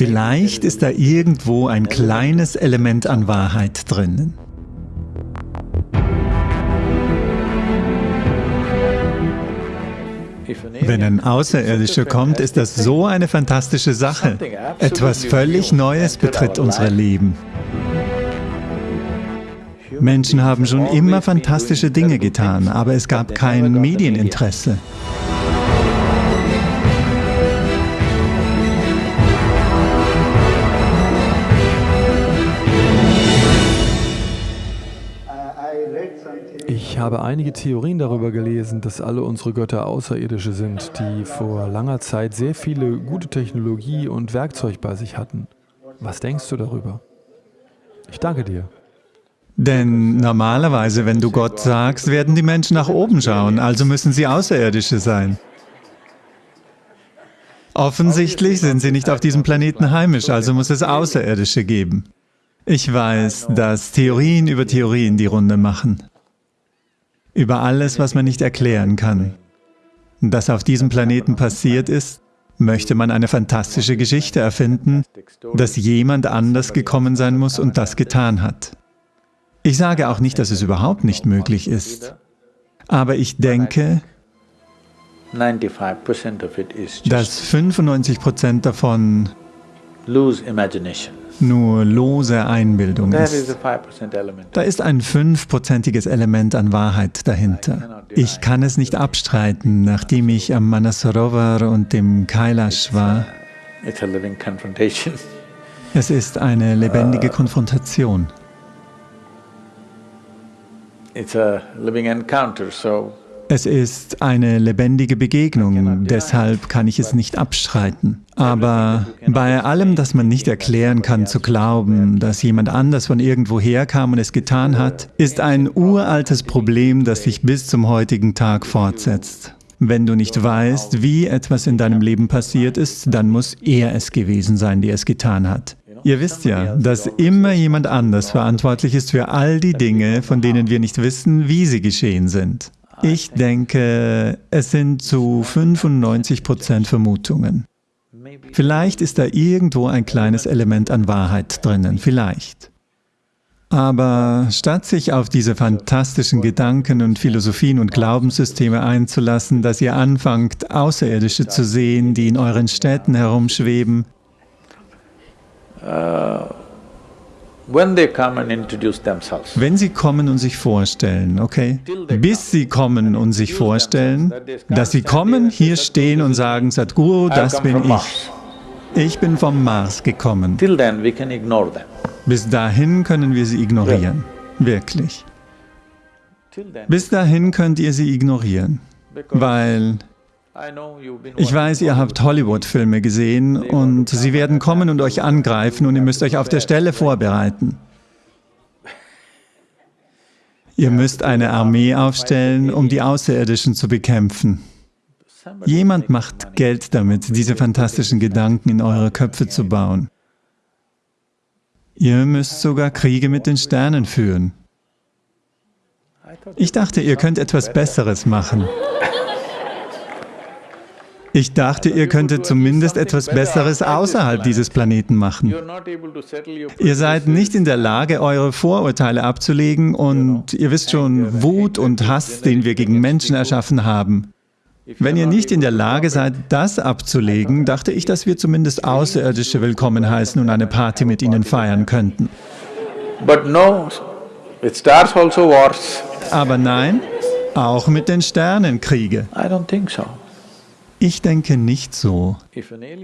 Vielleicht ist da irgendwo ein kleines Element an Wahrheit drinnen. Wenn ein Außerirdischer kommt, ist das so eine fantastische Sache. Etwas völlig Neues betritt unser Leben. Menschen haben schon immer fantastische Dinge getan, aber es gab kein Medieninteresse. Habe einige Theorien darüber gelesen, dass alle unsere Götter Außerirdische sind, die vor langer Zeit sehr viele gute Technologie und Werkzeug bei sich hatten. Was denkst du darüber? Ich danke dir. Denn normalerweise, wenn du Gott sagst, werden die Menschen nach oben schauen, also müssen sie Außerirdische sein. Offensichtlich sind sie nicht auf diesem Planeten heimisch, also muss es Außerirdische geben. Ich weiß, dass Theorien über Theorien die Runde machen. Über alles, was man nicht erklären kann. Das auf diesem Planeten passiert ist, möchte man eine fantastische Geschichte erfinden, dass jemand anders gekommen sein muss und das getan hat. Ich sage auch nicht, dass es überhaupt nicht möglich ist, aber ich denke, dass 95 Prozent davon nur lose Einbildung ist. Da ist ein fünfprozentiges Element an Wahrheit dahinter. Ich kann es nicht abstreiten, nachdem ich am Manasarovar und dem Kailash war. Es ist eine lebendige uh, Konfrontation. Es ist eine lebendige Begegnung, deshalb kann ich es nicht abstreiten. Aber bei allem, das man nicht erklären kann, zu glauben, dass jemand anders von irgendwoher kam und es getan hat, ist ein uraltes Problem, das sich bis zum heutigen Tag fortsetzt. Wenn du nicht weißt, wie etwas in deinem Leben passiert ist, dann muss er es gewesen sein, der es getan hat. Ihr wisst ja, dass immer jemand anders verantwortlich ist für all die Dinge, von denen wir nicht wissen, wie sie geschehen sind. Ich denke, es sind zu 95 Prozent Vermutungen. Vielleicht ist da irgendwo ein kleines Element an Wahrheit drinnen, vielleicht. Aber statt sich auf diese fantastischen Gedanken und Philosophien und Glaubenssysteme einzulassen, dass ihr anfangt, Außerirdische zu sehen, die in euren Städten herumschweben, Uh, wenn sie kommen und sich vorstellen, okay? Bis sie kommen und sich vorstellen, dass sie kommen, hier stehen und sagen, Sadhguru, das bin ich. Ich bin vom Mars gekommen. Bis dahin können wir sie ignorieren. Wirklich. Bis dahin könnt ihr sie ignorieren, weil ich weiß, ihr habt Hollywood-Filme gesehen und sie werden kommen und euch angreifen und ihr müsst euch auf der Stelle vorbereiten. Ihr müsst eine Armee aufstellen, um die Außerirdischen zu bekämpfen. Jemand macht Geld damit, diese fantastischen Gedanken in eure Köpfe zu bauen. Ihr müsst sogar Kriege mit den Sternen führen. Ich dachte, ihr könnt etwas Besseres machen. Ich dachte, ihr könntet zumindest etwas Besseres außerhalb dieses Planeten machen. Ihr seid nicht in der Lage, eure Vorurteile abzulegen und ihr wisst schon, Wut und Hass, den wir gegen Menschen erschaffen haben. Wenn ihr nicht in der Lage seid, das abzulegen, dachte ich, dass wir zumindest Außerirdische willkommen heißen und eine Party mit ihnen feiern könnten. Also Aber nein, auch mit den Sternen Kriege. Ich denke nicht so.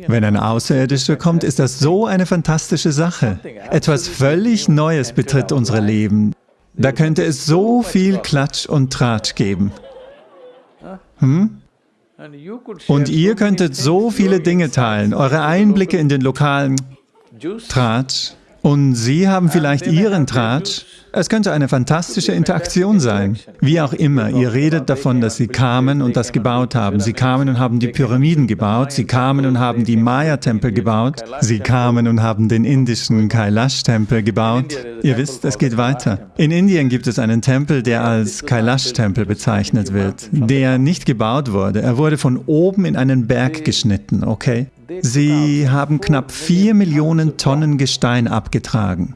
Wenn ein Außerirdischer kommt, ist das so eine fantastische Sache. Etwas völlig Neues betritt unsere Leben. Da könnte es so viel Klatsch und Tratsch geben. Hm? Und ihr könntet so viele Dinge teilen, eure Einblicke in den lokalen Tratsch. Und Sie haben vielleicht Ihren Tratsch es könnte eine fantastische Interaktion sein. Wie auch immer, ihr redet davon, dass sie kamen und das gebaut haben. Sie kamen und haben die Pyramiden gebaut, sie kamen und haben die Maya-Tempel gebaut, sie kamen und haben den indischen Kailash-Tempel gebaut. Ihr wisst, es geht weiter. In Indien gibt es einen Tempel, der als Kailash-Tempel bezeichnet wird, der nicht gebaut wurde. Er wurde von oben in einen Berg geschnitten, okay? Sie haben knapp vier Millionen Tonnen Gestein abgetragen.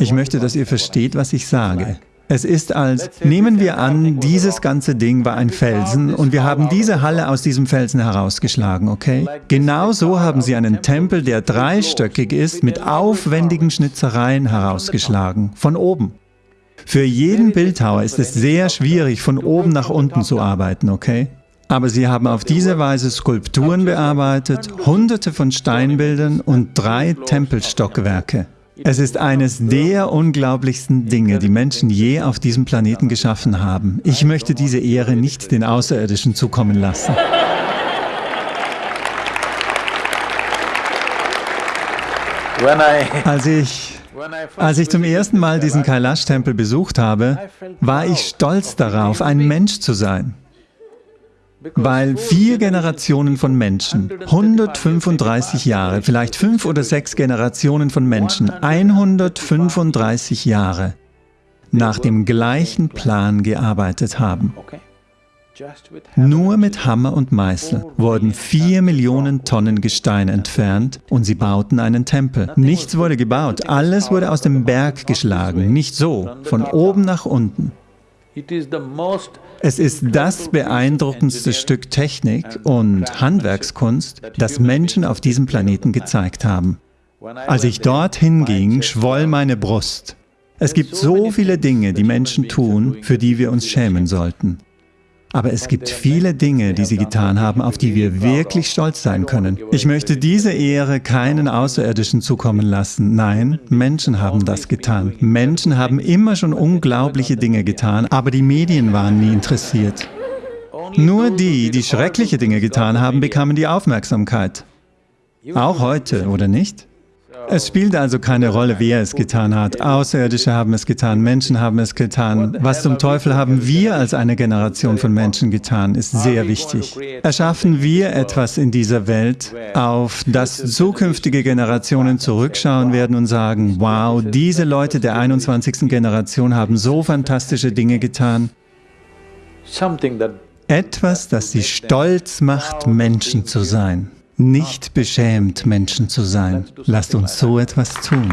Ich möchte, dass ihr versteht, was ich sage. Es ist als, nehmen wir an, dieses ganze Ding war ein Felsen und wir haben diese Halle aus diesem Felsen herausgeschlagen, okay? Genau so haben sie einen Tempel, der dreistöckig ist, mit aufwendigen Schnitzereien herausgeschlagen, von oben. Für jeden Bildhauer ist es sehr schwierig, von oben nach unten zu arbeiten, okay? Aber sie haben auf diese Weise Skulpturen bearbeitet, hunderte von Steinbildern und drei Tempelstockwerke. Es ist eines der unglaublichsten Dinge, die Menschen je auf diesem Planeten geschaffen haben. Ich möchte diese Ehre nicht den Außerirdischen zukommen lassen. Als ich, als ich zum ersten Mal diesen Kailash-Tempel besucht habe, war ich stolz darauf, ein Mensch zu sein. Weil vier Generationen von Menschen, 135 Jahre, vielleicht fünf oder sechs Generationen von Menschen, 135 Jahre nach dem gleichen Plan gearbeitet haben. Nur mit Hammer und Meißel wurden vier Millionen Tonnen Gestein entfernt und sie bauten einen Tempel. Nichts wurde gebaut, alles wurde aus dem Berg geschlagen, nicht so, von oben nach unten. Es ist das beeindruckendste Stück Technik und Handwerkskunst, das Menschen auf diesem Planeten gezeigt haben. Als ich dorthin ging, schwoll meine Brust. Es gibt so viele Dinge, die Menschen tun, für die wir uns schämen sollten. Aber es gibt viele Dinge, die sie getan haben, auf die wir wirklich stolz sein können. Ich möchte diese Ehre keinen Außerirdischen zukommen lassen. Nein, Menschen haben das getan. Menschen haben immer schon unglaubliche Dinge getan, aber die Medien waren nie interessiert. Nur die, die schreckliche Dinge getan haben, bekamen die Aufmerksamkeit. Auch heute, oder nicht? Es spielt also keine Rolle, wer es getan hat. Außerirdische haben es getan, Menschen haben es getan. Was zum Teufel haben wir als eine Generation von Menschen getan, ist sehr wichtig. Erschaffen wir etwas in dieser Welt, auf das zukünftige Generationen zurückschauen werden und sagen, wow, diese Leute der 21. Generation haben so fantastische Dinge getan. Etwas, das sie stolz macht, Menschen zu sein nicht beschämt, Menschen zu sein. Lasst uns so etwas tun.